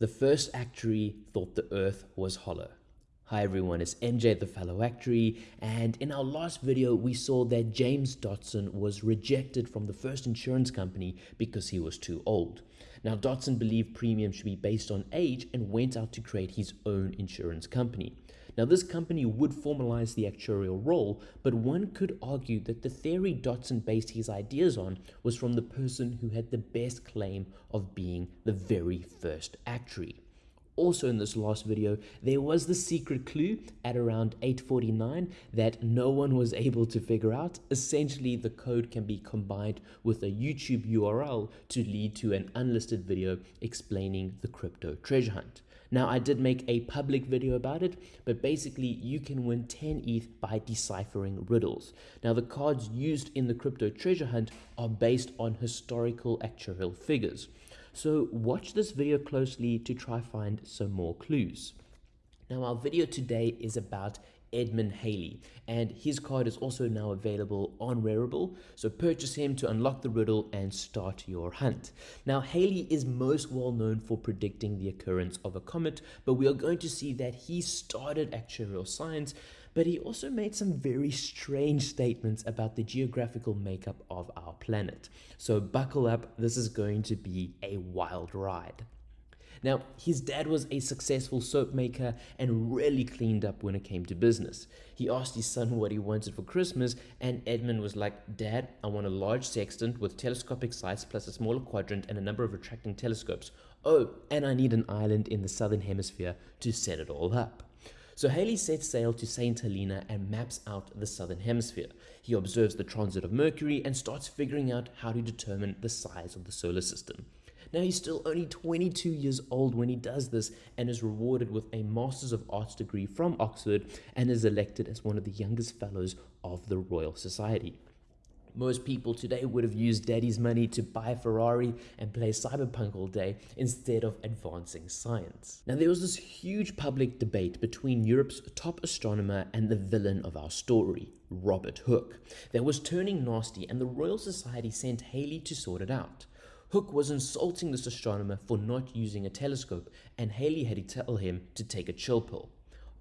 The first actuary thought the earth was hollow. Hi everyone, it's MJ the fellow actuary and in our last video we saw that James Dodson was rejected from the first insurance company because he was too old. Now Dodson believed premiums should be based on age and went out to create his own insurance company. Now, this company would formalize the actuarial role, but one could argue that the theory Dodson based his ideas on was from the person who had the best claim of being the very first actuary. Also in this last video, there was the secret clue at around 849 that no one was able to figure out. Essentially, the code can be combined with a YouTube URL to lead to an unlisted video explaining the crypto treasure hunt. Now, I did make a public video about it, but basically you can win 10 ETH by deciphering riddles. Now, the cards used in the crypto treasure hunt are based on historical actuarial figures. So watch this video closely to try find some more clues. Now, our video today is about Edmund Halley, and his card is also now available on Rarible, so purchase him to unlock the riddle and start your hunt. Now, Halley is most well known for predicting the occurrence of a comet, but we are going to see that he started actuarial science, but he also made some very strange statements about the geographical makeup of our planet. So buckle up, this is going to be a wild ride. Now, his dad was a successful soap maker and really cleaned up when it came to business. He asked his son what he wanted for Christmas, and Edmund was like, Dad, I want a large sextant with telescopic sights plus a smaller quadrant and a number of retracting telescopes. Oh, and I need an island in the southern hemisphere to set it all up. So Halley sets sail to St. Helena and maps out the southern hemisphere. He observes the transit of Mercury and starts figuring out how to determine the size of the solar system. Now he's still only 22 years old when he does this and is rewarded with a Masters of Arts degree from Oxford and is elected as one of the youngest fellows of the Royal Society. Most people today would have used daddy's money to buy a Ferrari and play cyberpunk all day instead of advancing science. Now, there was this huge public debate between Europe's top astronomer and the villain of our story, Robert Hooke, that was turning nasty, and the Royal Society sent Halley to sort it out. Hooke was insulting this astronomer for not using a telescope, and Halley had to tell him to take a chill pill.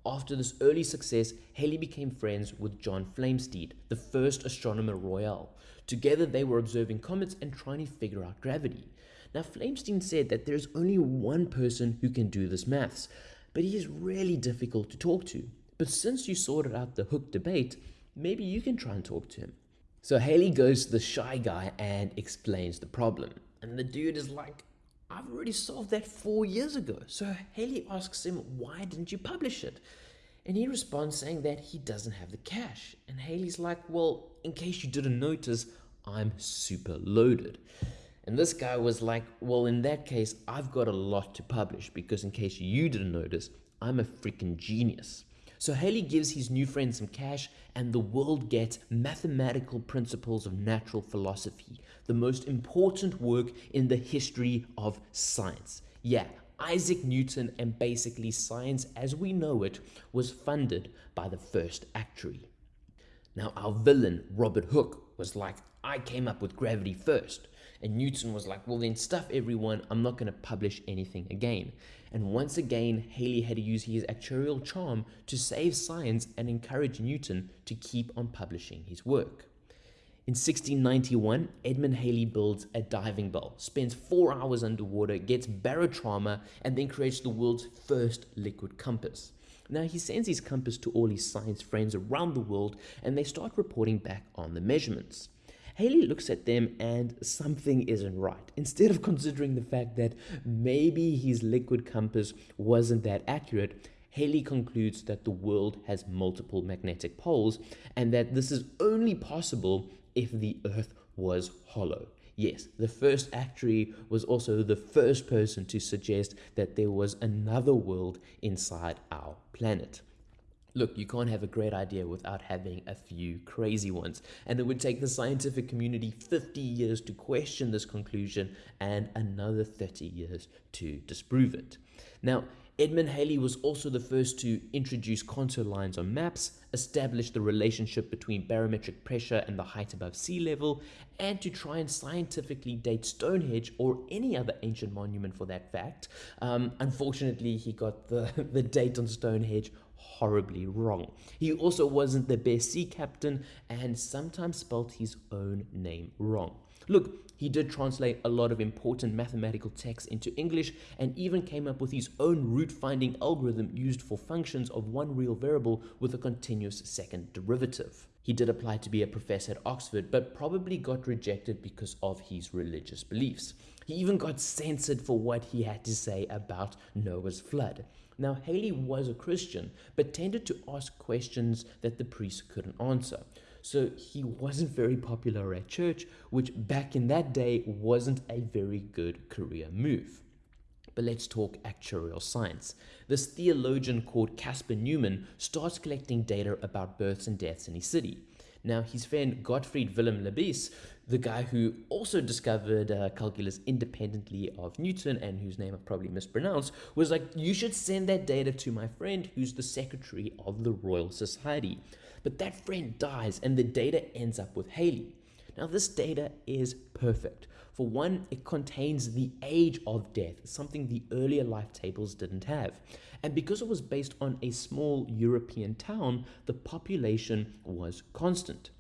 After this early success, Halley became friends with John Flamsteed, the first astronomer royal. Together, they were observing comets and trying to figure out gravity. Now, Flamsteed said that there's only one person who can do this maths, but he is really difficult to talk to. But since you sorted out the Hooke debate, maybe you can try and talk to him. So Halley goes to the shy guy and explains the problem. And the dude is like, I've already solved that four years ago. So Halley asks him, Why didn't you publish it? And he responds saying that he doesn't have the cash. And Halley's like, Well, in case you didn't notice, I'm super loaded. And this guy was like, Well, in that case, I've got a lot to publish because, in case you didn't notice, I'm a freaking genius. So Halley gives his new friend some cash, and the world gets Mathematical Principles of Natural Philosophy, the most important work in the history of science. Yeah, Isaac Newton and basically science as we know it was funded by the first actuary. Now, our villain, Robert Hooke, was like, I came up with gravity first. And Newton was like, well, then stuff everyone, I'm not going to publish anything again. And once again, Halley had to use his actuarial charm to save science and encourage Newton to keep on publishing his work. In 1691, Edmund Halley builds a diving bell, spends four hours underwater, gets barotrauma, and then creates the world's first liquid compass. Now, he sends his compass to all his science friends around the world, and they start reporting back on the measurements. Halley looks at them and something isn't right. Instead of considering the fact that maybe his liquid compass wasn't that accurate, Halley concludes that the world has multiple magnetic poles and that this is only possible if the Earth was hollow. Yes, the first actuary was also the first person to suggest that there was another world inside our planet. Look, you can't have a great idea without having a few crazy ones. And it would take the scientific community 50 years to question this conclusion and another 30 years to disprove it. Now, Edmund Halley was also the first to introduce contour lines on maps, establish the relationship between barometric pressure and the height above sea level, and to try and scientifically date Stonehenge or any other ancient monument for that fact. Um, unfortunately, he got the, the date on Stonehenge horribly wrong. He also wasn't the best sea captain and sometimes spelt his own name wrong. Look, he did translate a lot of important mathematical texts into English and even came up with his own root finding algorithm used for functions of one real variable with a continuous second derivative. He did apply to be a professor at Oxford, but probably got rejected because of his religious beliefs. He even got censored for what he had to say about Noah's flood. Now, Halley was a Christian, but tended to ask questions that the priests couldn't answer. So he wasn't very popular at church, which back in that day wasn't a very good career move. But let's talk actuarial science. This theologian called Caspar Neumann starts collecting data about births and deaths in his city. Now, his friend Gottfried Wilhelm Leibniz, the guy who also discovered uh, calculus independently of Newton and whose name I probably mispronounced, was like, you should send that data to my friend who's the secretary of the Royal Society. But that friend dies and the data ends up with Halley. Now, this data is perfect. For one, it contains the age of death, something the earlier life tables didn't have. And because it was based on a small European town, the population was constant.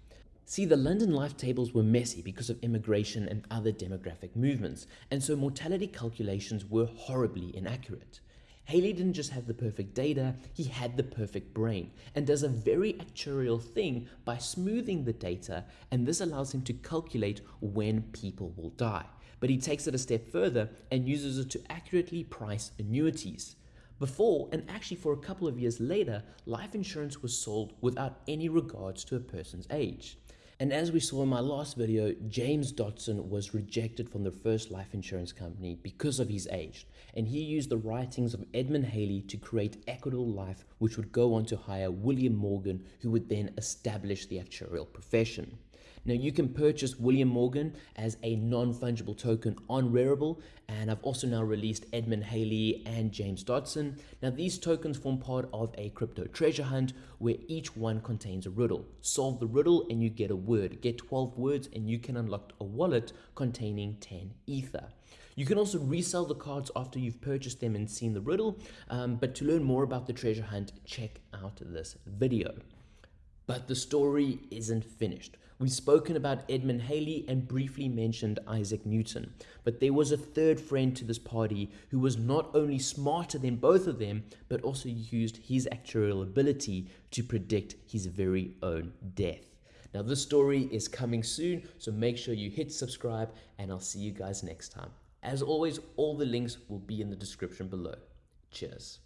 See, the London life tables were messy because of immigration and other demographic movements, and so mortality calculations were horribly inaccurate. Halley didn't just have the perfect data, he had the perfect brain and does a very actuarial thing by smoothing the data and this allows him to calculate when people will die. But he takes it a step further and uses it to accurately price annuities. Before, and actually for a couple of years later, life insurance was sold without any regards to a person's age. And as we saw in my last video, James Dodson was rejected from the first life insurance company because of his age. And he used the writings of Edmund Halley to create Equitable Life, which would go on to hire William Morgan, who would then establish the actuarial profession. Now you can purchase William Morgan as a non-fungible token on Rarible and I've also now released Edmund Halley and James Dodson. Now these tokens form part of a crypto treasure hunt where each one contains a riddle. Solve the riddle and you get a word. Get 12 words and you can unlock a wallet containing 10 ether. You can also resell the cards after you've purchased them and seen the riddle, um, but to learn more about the treasure hunt, check out this video. But the story isn't finished. We've spoken about Edmund Halley and briefly mentioned Isaac Newton, but there was a third friend to this party who was not only smarter than both of them, but also used his actuarial ability to predict his very own death. Now, this story is coming soon, so make sure you hit subscribe, and I'll see you guys next time. As always, all the links will be in the description below. Cheers.